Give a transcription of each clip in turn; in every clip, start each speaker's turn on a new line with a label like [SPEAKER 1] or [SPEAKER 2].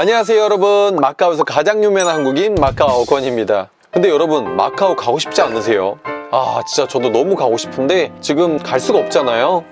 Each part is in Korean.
[SPEAKER 1] 안녕하세요 여러분. 마카오에서 가장 유명한 한국인 마카오 권입니다. 근데 여러분 마카오 가고 싶지 않으세요? 아 진짜 저도 너무 가고 싶은데 지금 갈 수가 없잖아요.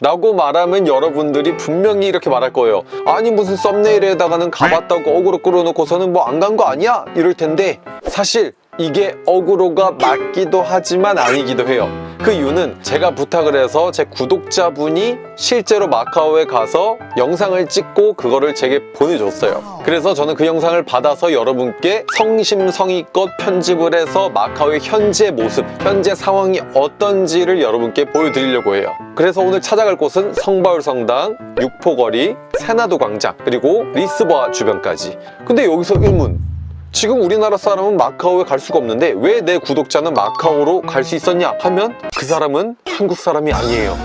[SPEAKER 1] 라고 말하면 여러분들이 분명히 이렇게 말할 거예요. 아니 무슨 썸네일에다가는 가봤다고 어그로 끌어놓고서는 뭐 안 간 거 아니야? 이럴 텐데 사실 이게 어그로가 맞기도 하지만 아니기도 해요 그 이유는 제가 부탁을 해서 제 구독자분이 실제로 마카오에 가서 영상을 찍고 그거를 제게 보내줬어요. 그래서 저는 그 영상을 받아서 여러분께 성심성의껏 편집을 해서 마카오의 현재 모습, 현재 상황이 어떤지를 여러분께 보여드리려고 해요. 그래서 오늘 찾아갈 곳은 성바울 성당, 육포거리, 세나도 광장 그리고 리스보아 주변까지. 근데 여기서 의문 지금 우리나라 사람은 마카오에 갈 수가 없는데 왜 내 구독자는 마카오로 갈 수 있었냐 하면 그 사람은 한국 사람이 아니에요.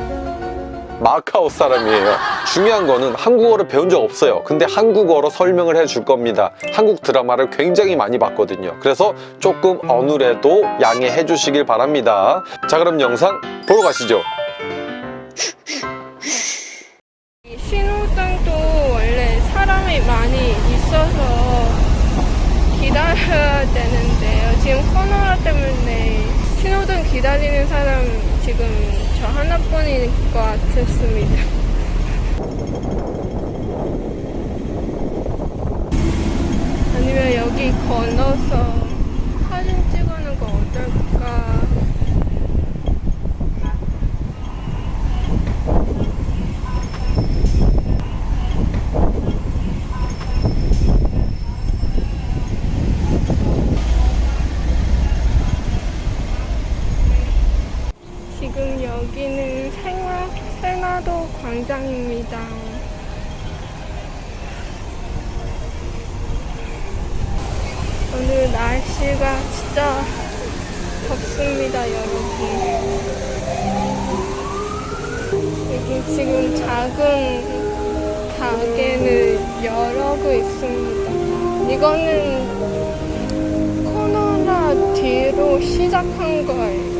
[SPEAKER 1] 마카오 사람이에요. 중요한 거는 한국어를 배운 적 없어요. 근데 한국어로 설명을 해줄 겁니다. 한국 드라마를 굉장히 많이 봤거든요. 그래서 조금 어눌해도 양해해 주시길 바랍니다. 자 그럼 영상 보러 가시죠
[SPEAKER 2] 기다려야 되는데요. 지금 코로나 때문에 신호등 기다리는 사람 지금 저 하나뿐일 것 같았습니다. 아니면 여기 건너서 사진 찍어놓은 거 어떨까? 지금 여기는 생화, 생화도 광장입니다. 오늘 날씨가 진짜 덥습니다, 여러분. 여기 지금 작은 가게를 열어고 있습니다. 이거는 코로나 뒤로 시작한 거예요.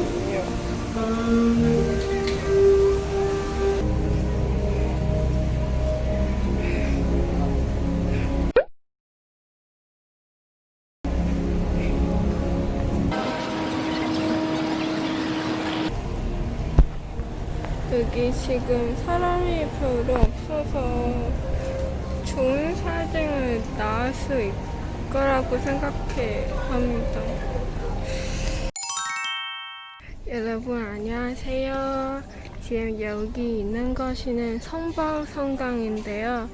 [SPEAKER 2] 여기 지금 사람이 별로 없어서 좋은 사진을 나올 수 있을 거라고 생각해 합니다. 여러분 안녕하세요. 지금 여기 있는 것이는 성바울 성당인데요.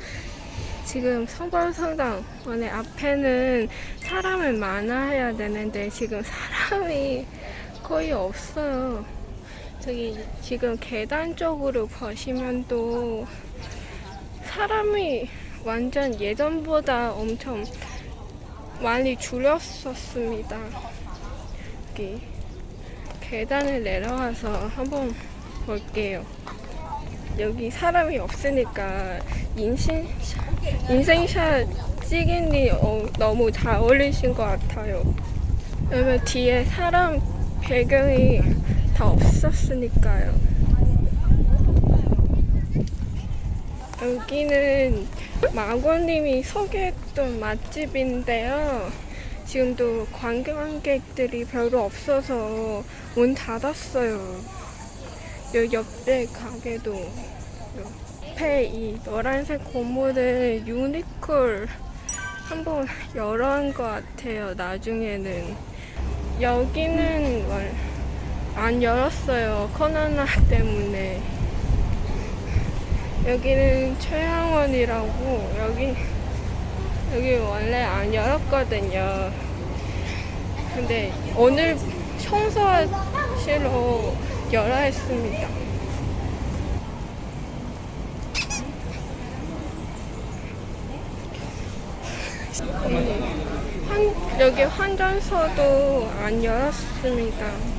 [SPEAKER 2] 지금 성바울 성당 원래 앞에는 사람을 많아야 되는데 지금 사람이 거의 없어요. 저기 지금 계단 쪽으로 보시면 또 사람이 완전 예전보다 엄청 많이 줄였었습니다. 여기 계단을 내려가서 한번 볼게요. 여기 사람이 없으니까 인생, 인생샷 찍으니 어, 너무 잘 어울리신 것 같아요. 왜냐면 뒤에 사람 배경이 다 없었으니까요. 여기는 마고님이 소개했던 맛집인데요. 지금도 관광객들이 별로 없어서 문 닫았어요. 요 옆에 가게도 옆에 이 노란색 고무를 유니콜 한번 열어한 것 같아요. 나중에는 여기는 월- 안 열었어요. 코로나 때문에. 여기는 최양원이라고 여기 여기 원래 안 열었거든요. 근데 오늘 청소하시러 열어 했습니다. 음, 환, 여기 환전소도 안 열었습니다.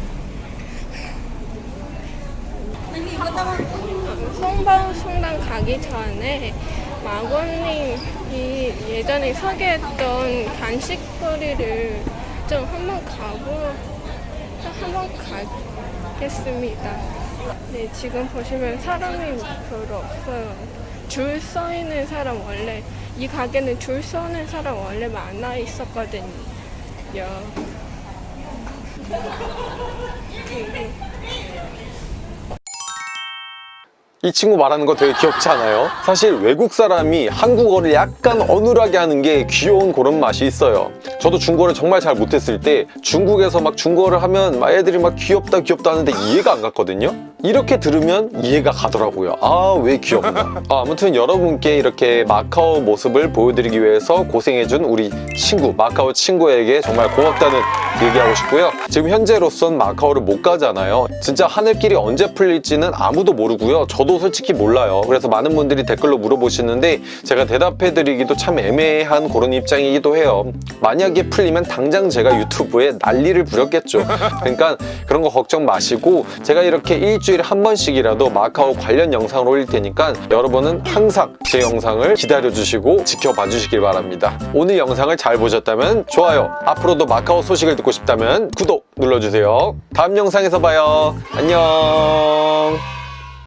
[SPEAKER 2] 성방 성당 가기 전에 마고님이 예전에 소개했던 간식거리를 좀 한번 가보 한번 가겠습니다. 네, 지금 보시면 사람이 별로 없어요. 줄 서 있는 사람 원래 이 가게는 줄 서는 사람 원래 많아 있었거든요.
[SPEAKER 1] 이 친구 말하는 거 되게 귀엽지 않아요? 사실 외국 사람이 한국어를 약간 어눌하게 하는 게 귀여운 그런 맛이 있어요. 저도 중국어를 정말 잘 못했을 때 중국에서 막 중국어를 하면 막 애들이 막 귀엽다 귀엽다 하는데 이해가 안 갔거든요? 이렇게 들으면 이해가 가더라고요. 아, 왜 귀엽나. 아, 아무튼 여러분께 이렇게 마카오 모습을 보여드리기 위해서 고생해준 우리 친구, 마카오 친구에게 정말 고맙다는 얘기하고 싶고요. 지금 현재로선 마카오를 못 가잖아요. 진짜 하늘길이 언제 풀릴지는 아무도 모르고요. 저도 솔직히 몰라요. 그래서 많은 분들이 댓글로 물어보시는데 제가 대답해드리기도 참 애매한 그런 입장이기도 해요. 만약에 풀리면 당장 제가 유튜브에 난리를 부렸겠죠. 그러니까 그런 거 걱정 마시고 제가 이렇게 일주일에 한 번씩이라도 마카오 관련 영상을 올릴 테니까 여러분은 항상 제 영상을 기다려주시고 지켜봐 주시길 바랍니다. 오늘 영상을 잘 보셨다면 좋아요. 앞으로도 마카오 소식을 듣고 싶다면 구독 눌러주세요. 다음 영상에서 봐요. 안녕.